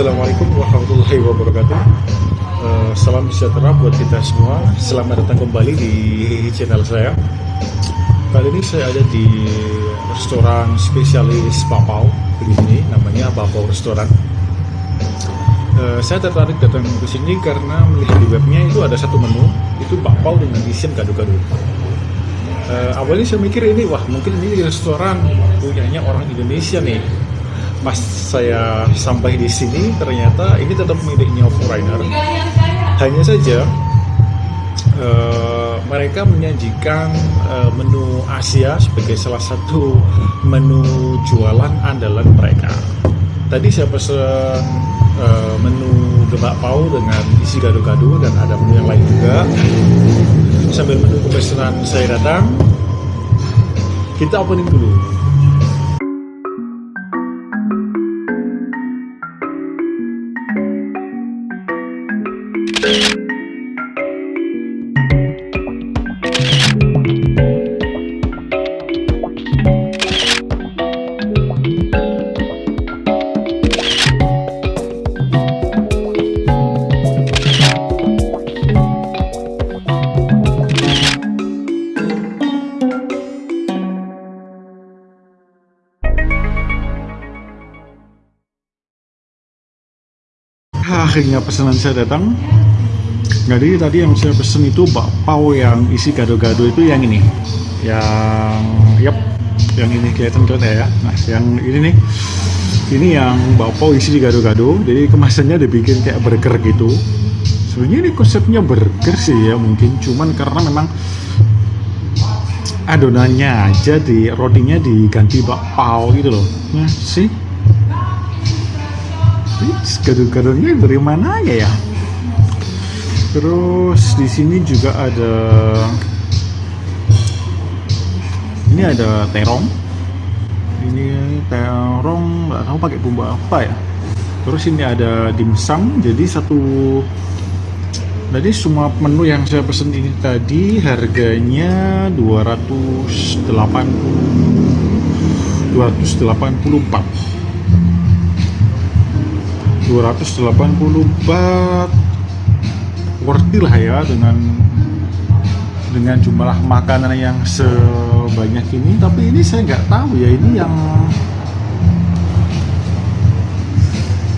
Assalamualaikum warahmatullahi wabarakatuh. Uh, Salam sejahtera buat kita semua. Selamat datang kembali di channel saya. Kali ini saya ada di restoran spesialis Papau di sini namanya Papau Restoran. Uh, Saya tertarik datang ke sini karena melihat di webnya itu ada satu menu Itu Papau dengan isian gado-gado uh, Awalnya saya mikir ini, wah mungkin ini restoran punyanya orang Indonesia nih pas saya sampai di sini ternyata ini tetap miliknya foreigner hanya saja uh, mereka menyajikan uh, menu Asia sebagai salah satu menu jualan andalan mereka. Tadi saya pesan uh, menu gebak pau dengan isi gado-gado dan ada menu yang lain juga. Sambil menunggu pesanan saya datang kita opening dulu akhirnya pesanan saya datang. Jadi tadi yang saya pesen itu bakpao yang isi gado-gado itu yang ini. Yang yep yang ini kelihatan kan ya. Nah yang ini nih. Ini yang bakpao isi gado-gado. Jadi kemasannya dibikin kayak burger gitu. Sebenarnya ini konsepnya burger sih ya mungkin. Cuman karena memang adonannya aja di rotinya diganti bakpao gitu loh. Nah sih gado-gadonya dari mana ya ya? Terus di sini juga ada ini ada terong. Ini terong nggak tahu pakai bumbu apa ya. Terus ini ada dimsum jadi satu jadi semua menu yang saya pesen ini tadi harganya 280 284 284 worthy lah ya dengan dengan jumlah makanan yang sebanyak ini. Tapi ini saya nggak tahu ya ini yang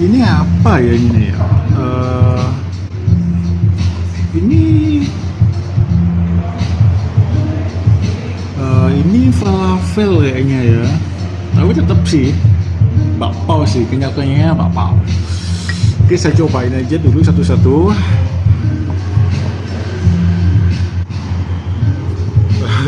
ini apa ya ini ya? Uh, ini uh, ini falafel kayaknya ya. Tapi tetap sih bakpao sih kenyataannya bakpao Oke saya cobain aja dulu satu-satu.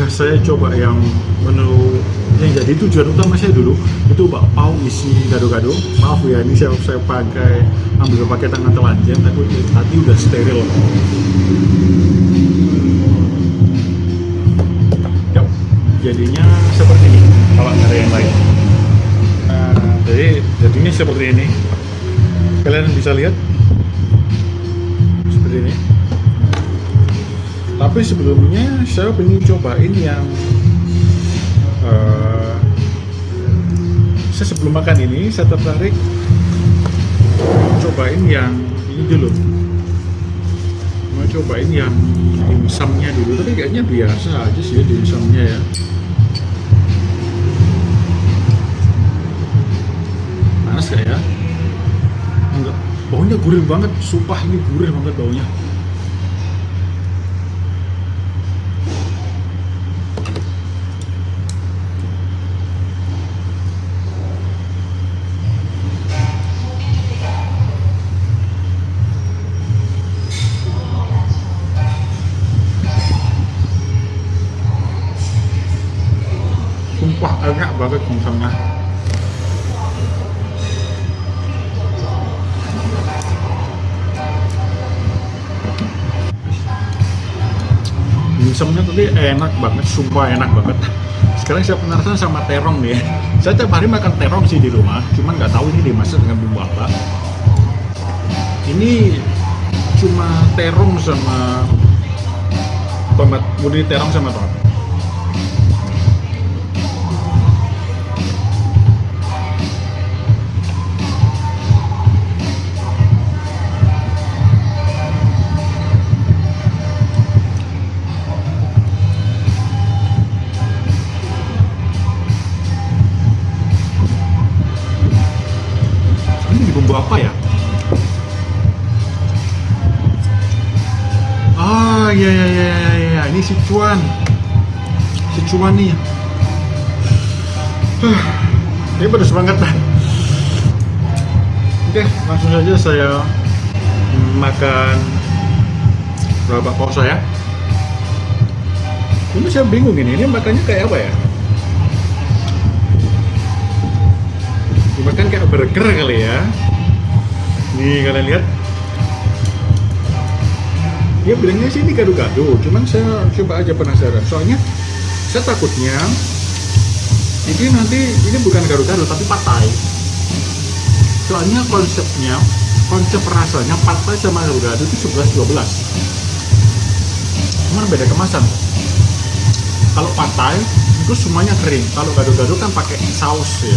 Saya coba yang menu yang jadi tujuan utama saya dulu itu bakpao isi gado-gado. Maaf ya ini saya, saya pakai ambil pakai tangan telanjang tapi tadi udah steril. Yap, jadinya seperti ini kalau ada yang lain. Nah, jadi jadinya seperti ini kalian bisa lihat seperti ini. Tapi sebelumnya saya ingin cobain yang uh, saya sebelum makan ini saya tertarik cobain yang ini dulu. Mau cobain yang dimsumnya dulu tapi kayaknya biasa aja sih dimsumnya ya. Panas ya? enggak baunya gurih banget sumpah ini gurih banget baunya. Sumpah enak banget misalnya dimsumnya tadi enak banget sumpah enak banget. Sekarang saya penasaran sama terong nih. Saya tiap hari makan terong sih di rumah cuman nggak tahu ini dimasak dengan bumbu apa. Ini cuma terong sama tomat murni terong sama tomat Sichuan nih. Huh, ini pada semangat lah oke langsung saja saya makan berapa bakpao saya ini saya bingung ini ini makannya kayak apa ya? Dimakan kayak burger kali ya. Nih kalian lihat. Dia bilangnya sih ini gado-gado cuman saya coba aja penasaran. Soalnya saya takutnya ini nanti ini bukan gado-gado tapi patai soalnya konsepnya konsep rasanya patai sama gado-gado itu 11-12 cuman beda kemasan. Kalau patai itu semuanya kering. Kalau gado-gado kan pakai saus ya.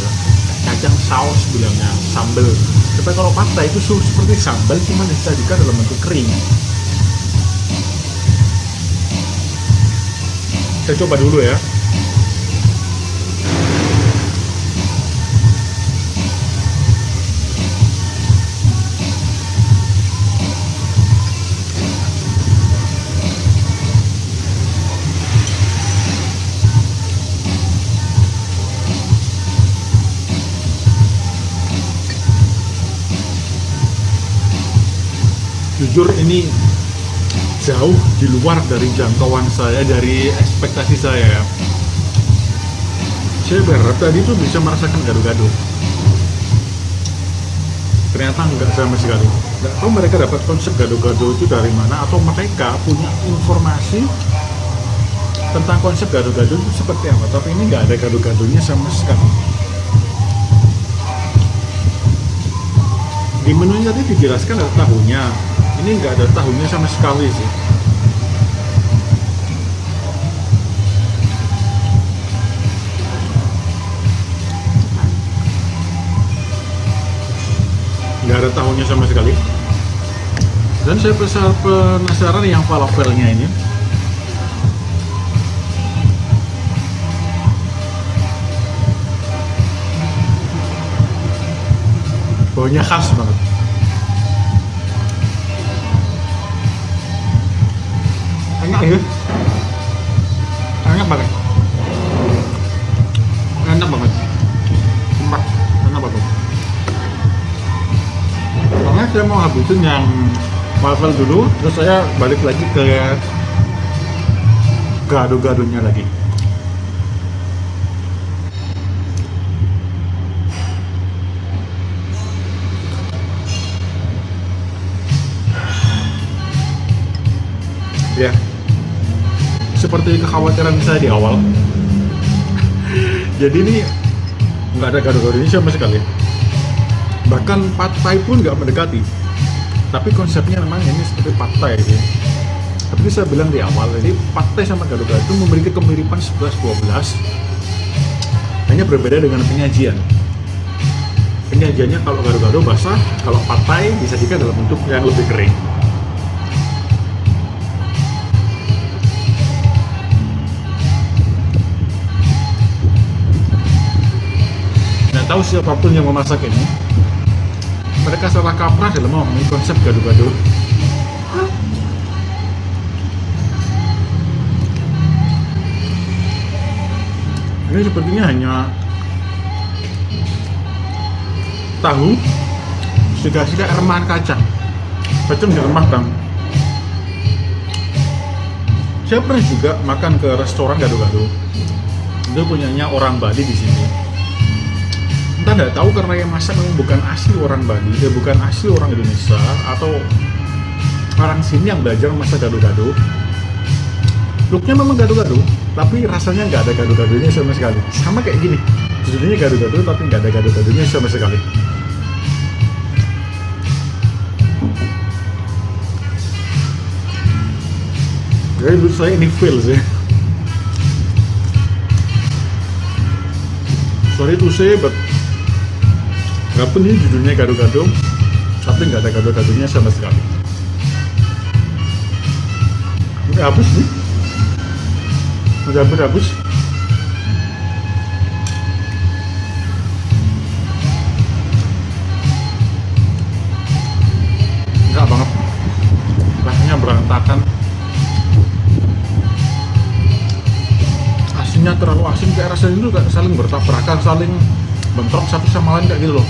Kacang saus bilangnya sambal tapi kalau patai itu seperti sambal cuma disajikan dalam bentuk kering saya coba dulu ya. Jujur ini jauh di luar dari jangkauan saya dari ekspektasi saya ya. Saya berharap tadi tuh bisa merasakan gado-gado ternyata enggak sama sekali. Nggak tahu mereka dapat konsep gado-gado itu dari mana atau mereka punya informasi tentang konsep gado-gado itu seperti apa tapi ini nggak ada gado-gadonya sama sekali. Di menunya tadi dijelaskan ada tahunya ini nggak ada tahunya sama sekali sih. Nggak ada tahunya sama sekali. Dan saya penasaran yang falafelnya ini. Baunya khas banget enak ya? Enak banget. Enak banget. Enak enak banget. Soalnya saya mau habisin yang waffle dulu terus saya balik lagi ke gado-gadonya lagi. Ya seperti kekhawatiran saya di awal. Jadi ini nggak ada gado-gado ini sama sekali. Bahkan patai pun nggak mendekati. Tapi konsepnya memang ini seperti patai sih tapi saya bilang di awal jadi patai sama gado-gado itu memiliki kemiripan 11-12 hanya berbeda dengan penyajian. Penyajiannya kalau gado-gado basah kalau patai disajikan dalam bentuk yang lebih kering tahu siapa pun yang memasak ini? Mereka salah kaprah dalam memahami konsep gado-gado ini sepertinya hanya tahu dikasih remahan kacang. Kacang diremahkan saya pernah juga makan ke restoran gado-gado itu punyanya orang Bali di sini kita nggak tahu karena yang masak memang bukan asli orang Bali, dia bukan asli orang Indonesia atau orang sini yang belajar masak gado-gado. Looknya memang gado-gado, tapi rasanya nggak ada gado-gadonya sama sekali. Sama kayak gini, judulnya gado-gado tapi nggak ada gado-gadonya sama sekali. Jadi menurut saya ini fail sih. Sorry to say, but walaupun ini judulnya gado-gado tapi nggak ada gado-gadonya sama sekali. Udah habis nih? Udah hampir habis? Enggak banget. Rasanya berantakan. Asinnya terlalu asin kayak rasanya itu gak saling bertabrakan saling bentrok satu sama lain kayak gitu loh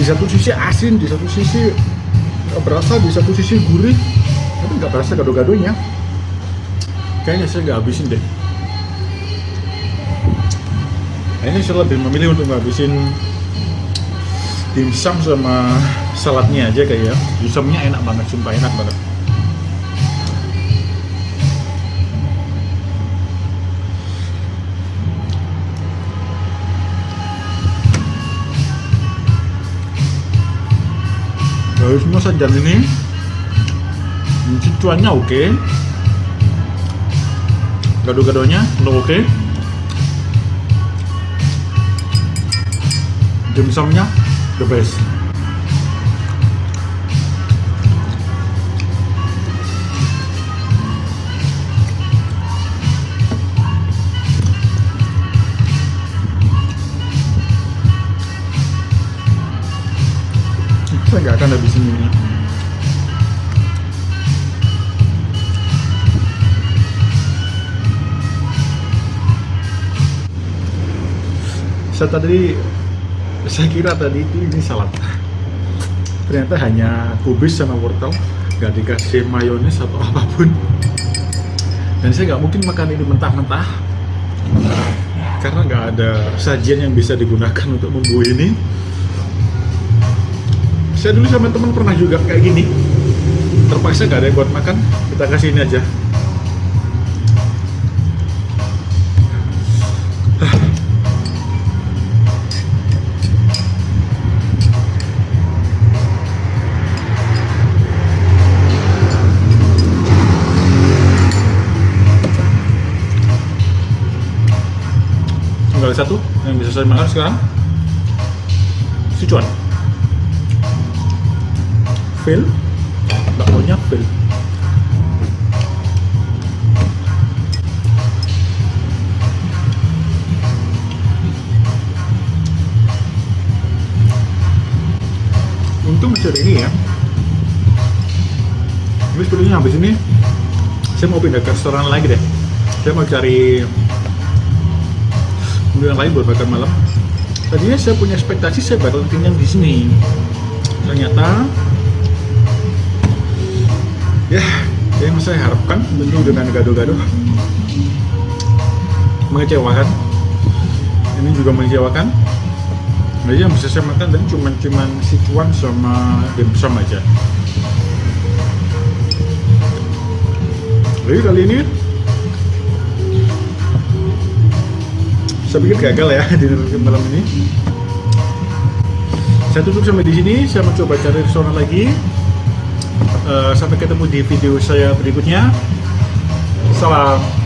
di satu sisi asin di satu sisi nggak berasa di satu sisi gurih. Tapi nggak berasa gado-gadonya kayaknya saya nggak habisin deh. Ini saya lebih memilih untuk ngabisin dimsum sama saladnya aja kayak ya. Dimsumnya enak banget sumpah enak banget Semua sajian ini? Cuannya oke. Gado-gadonya udah oke. Dimsumnya the best. Saya nggak akan habisin ini saya tadi saya kira tadi itu ini salad ternyata hanya kubis sama wortel nggak dikasih mayones atau apa pun. Dan saya nggak mungkin makan ini mentah-mentah karena nggak ada sajian yang bisa digunakan untuk membuat ini. Saya dulu sama teman pernah juga kayak gini. Terpaksa gak ada yang buat makan kita kasih ini aja satu yang bisa saya makan sekarang. Sichuan fail bakmonya fail untung masih ini ya. Ini sepertinya habis ini saya mau pindah ke restoran lagi deh. Saya mau cari menu yang lain buat makan malam. Tadinya saya punya ekspektasi saya bakal kenyang di sini. Ternyata ya yang saya harapkan tentu dengan gado-gado mengecewakan. Ini juga mengecewakan. Nah yang bisa saya makan dan cuma cuman sichuan sama dimsum aja. Jadi kali ini saya pikir gagal ya di malam ini. Saya tutup sampai di sini. Saya mencoba cari restoran lagi. Uh, sampai ketemu di video saya berikutnya. Salam